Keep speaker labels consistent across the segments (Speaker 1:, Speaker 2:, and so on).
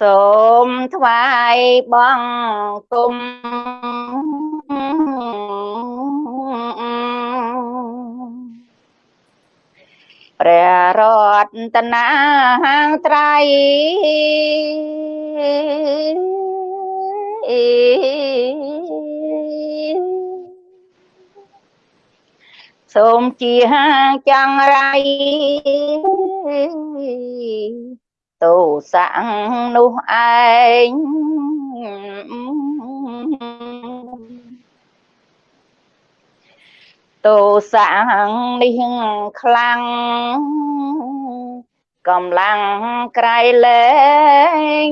Speaker 1: សូមថ្វាយបង្គំព្រះរតនាត្រៃសូមជាចង្រៃ ទោសៈនោះឯងទោសៈនេះខ្លាំងកម្លាំងក្រៃលែង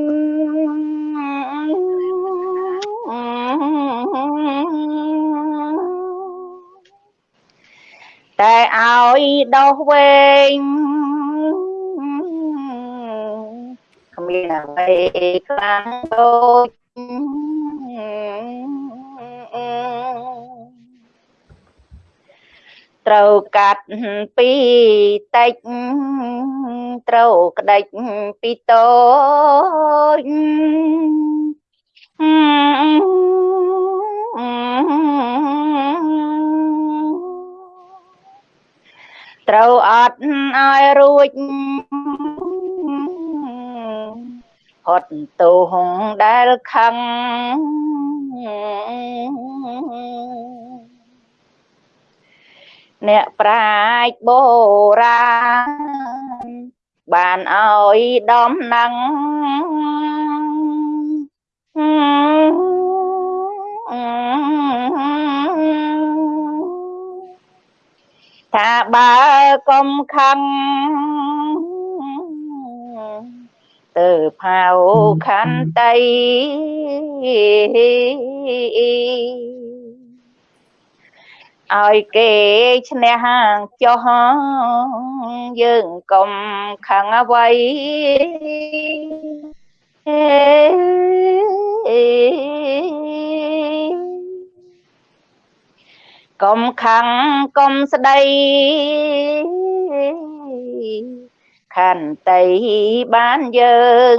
Speaker 1: តែឲ្យដោះវែង មានអ្វីខ្លាំងដូចត្រូវកាត់ពីតិចត្រូវក្តិចពីតូចត្រូវអត់ឲ្យរួច ហត់ទោសដែលខឹងអ្នកប្រាជ្ញបុរាណបានឲ្យដំណឹងថាបើកុំខឹង ទៅផៅខន្តីឲ្យគេឈ្នះចុះយើងកុំខឹងអ្វីកុំខឹងកុំស្ដី ខន្តីបានយើង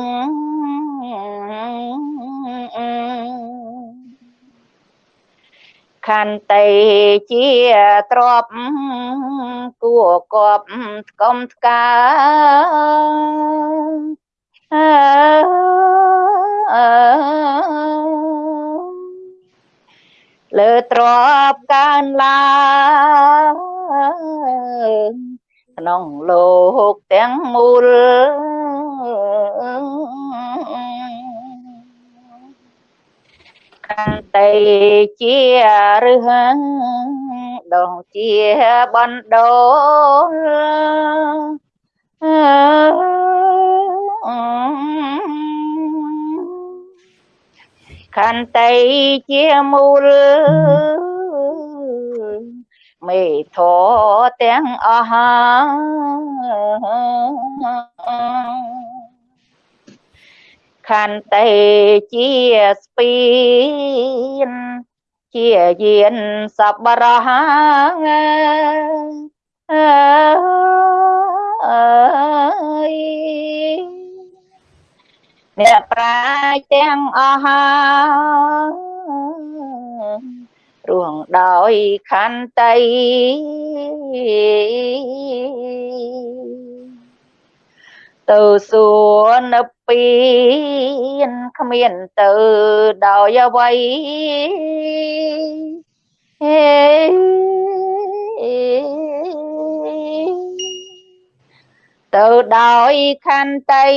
Speaker 1: ខន្តីជាទ្របគួកប់កុំថ្កើលើទ្របកើនឡើង ក្នុងលោកទាំងមូលកាន់តែជារឹសដងជាបណ្ដោខន្តីជាមូល មេធទាំងអស់ខន្តីជាស្ពាន ជាយានសបរហអើយអ្នកប្រាជ្ញទាំងអស់ រួងដោយខន្តីទៅសួរនៅពៀនគ្មានទៅដោយអ្វីហេទៅដោយខន្តី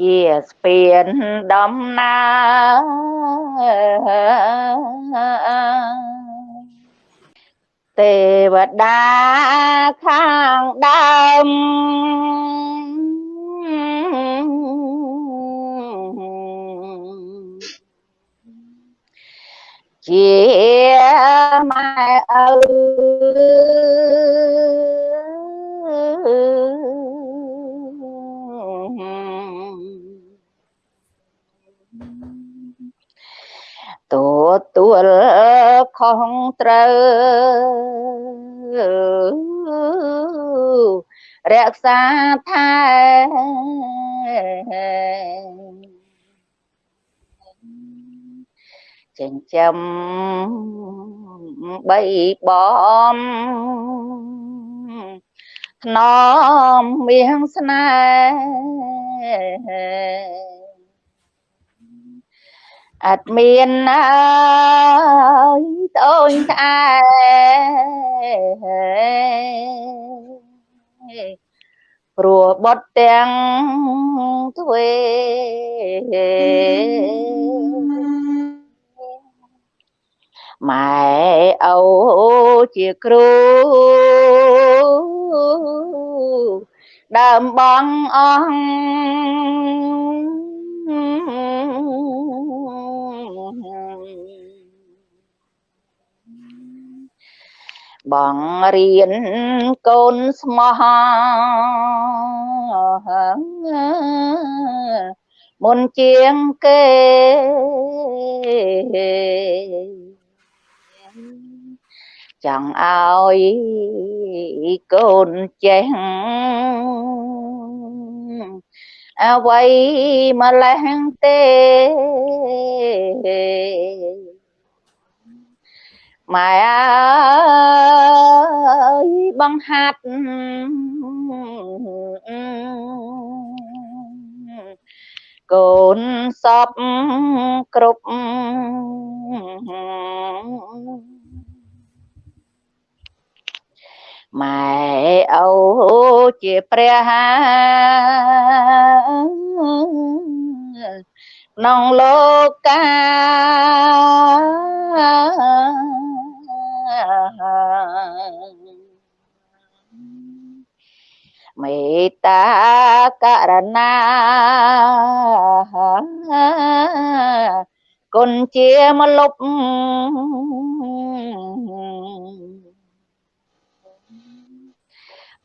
Speaker 1: ជាស្ពានដំណើរទេវតាខាងដើមជាម៉ែឪ ខុសត្រូវរក្សាថែចិញ្ចឹមបីបំថ្នមមៀងស្នេហ៍អត់មានណាយ តូនក្អែព្រោះបត់ទាំងទ្វេម៉ែអូជាគ្រូដើមបងអស់ បងរៀនកូនស្មោះមុនជាងគេចង់ឲ្យកូនចេះអ្វីម្លេះទេ ម៉ែអើយបង្ហាត់កូនសពគ្រប់ម៉ែអូជាព្រះក្នុងលោកកា មេត្តាករណាគុណជាមលុប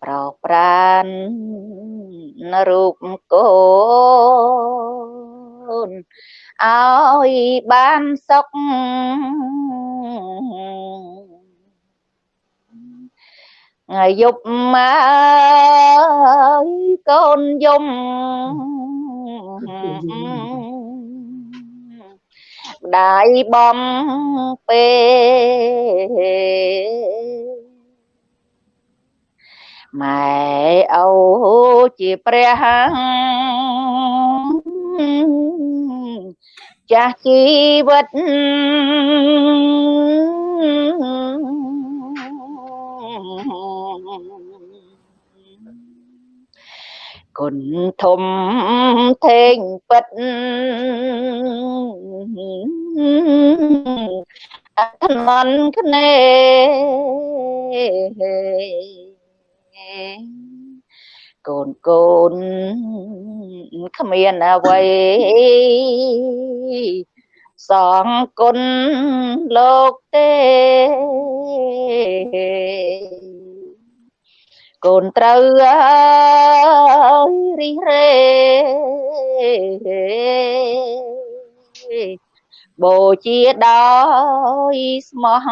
Speaker 1: ប្រោប្រានរូបកូនឲ្យបានសុខថ្ងៃ យប់មកកូនយំម្ដាយបំពេម៉ែអូជាព្រះចាស់ជីវិត គុណធំធេងពិតអធមនគ្នាកូនកូនគ្មានអ្វីសងគុណលោកទេ កូនត្រូវរិះរេបូជាដោយស្មោះ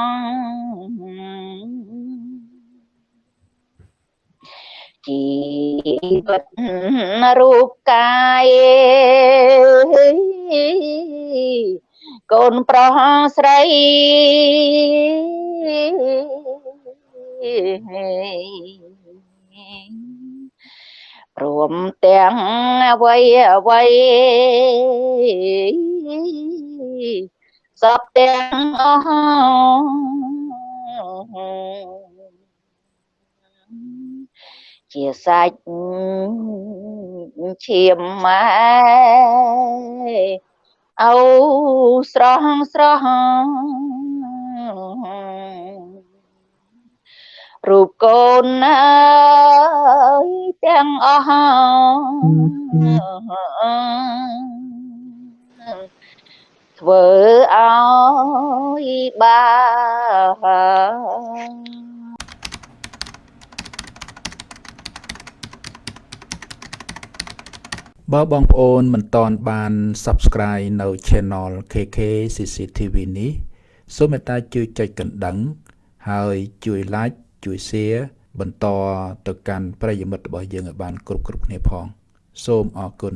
Speaker 1: ជីវិតរូបកាយកូនប្រុសស្រី ព្រមទាំងអវ័យអវ័យសពទាំងអស់ជាសាច់ឈាមម៉ែអូស្រស់ស្រស់ រូបកូនអើយទាំងអស់ធ្វើឲ្យបា
Speaker 2: បើបងប្អូនមិនទាន់បាន Subscribe នៅ Channel KK CCTV នេះសូមមេត្តាជួយចុចកណ្ដឹង ហើយជួយ Like ជួយ Share បន្តទៅកាន់ប្រិយមិត្តរបស់យើងឲ្យបានគ្រប់គ្រប់គ្នាផង សូមអរគុណ